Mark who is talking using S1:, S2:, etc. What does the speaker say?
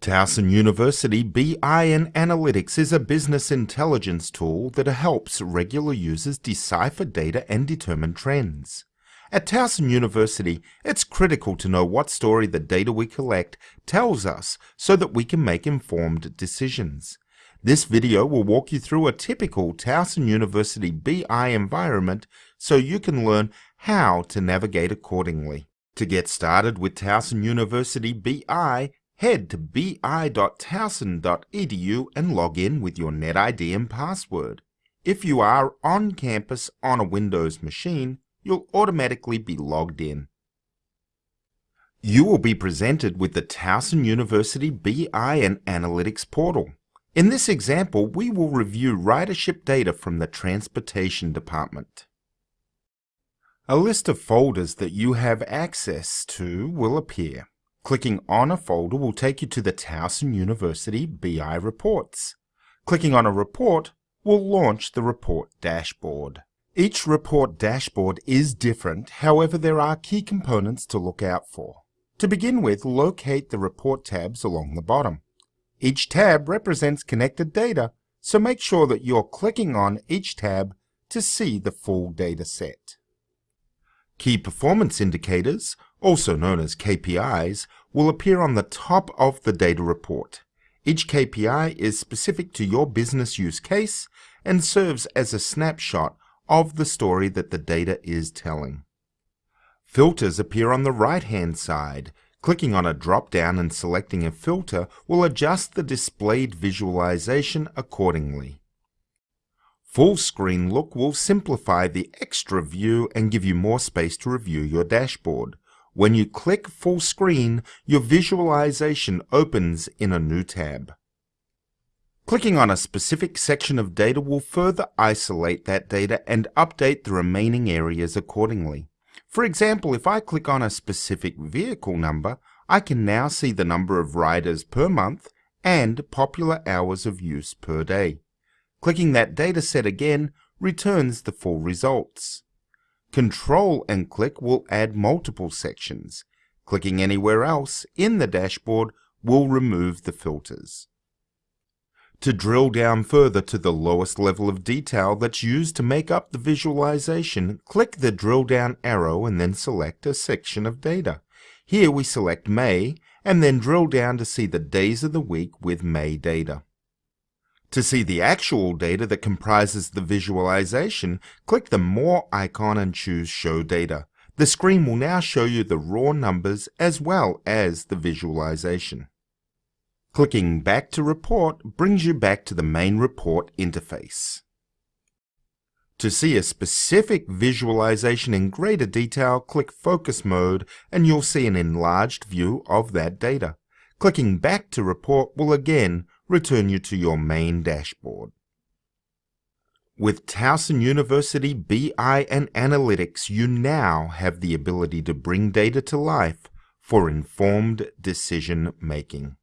S1: Towson University BI and Analytics is a business intelligence tool that helps regular users decipher data and determine trends. At Towson University, it's critical to know what story the data we collect tells us so that we can make informed decisions. This video will walk you through a typical Towson University BI environment so you can learn how to navigate accordingly. To get started with Towson University BI, Head to bi.towson.edu and log in with your NetID and password. If you are on campus on a Windows machine, you'll automatically be logged in. You will be presented with the Towson University BI and Analytics portal. In this example, we will review ridership data from the Transportation Department. A list of folders that you have access to will appear. Clicking on a folder will take you to the Towson University BI reports. Clicking on a report will launch the report dashboard. Each report dashboard is different, however there are key components to look out for. To begin with, locate the report tabs along the bottom. Each tab represents connected data, so make sure that you're clicking on each tab to see the full data set. Key performance indicators, also known as KPIs, will appear on the top of the data report. Each KPI is specific to your business use case and serves as a snapshot of the story that the data is telling. Filters appear on the right-hand side. Clicking on a drop-down and selecting a filter will adjust the displayed visualization accordingly. Full screen look will simplify the extra view and give you more space to review your dashboard. When you click full screen, your visualization opens in a new tab. Clicking on a specific section of data will further isolate that data and update the remaining areas accordingly. For example, if I click on a specific vehicle number, I can now see the number of riders per month and popular hours of use per day. Clicking that data set again returns the full results. Control and click will add multiple sections. Clicking anywhere else in the dashboard will remove the filters. To drill down further to the lowest level of detail that's used to make up the visualization, click the drill down arrow and then select a section of data. Here we select May and then drill down to see the days of the week with May data. To see the actual data that comprises the visualization, click the More icon and choose Show Data. The screen will now show you the raw numbers as well as the visualization. Clicking Back to Report brings you back to the main report interface. To see a specific visualization in greater detail, click Focus Mode and you'll see an enlarged view of that data. Clicking Back to Report will again return you to your main dashboard. With Towson University BI and Analytics, you now have the ability to bring data to life for informed decision making.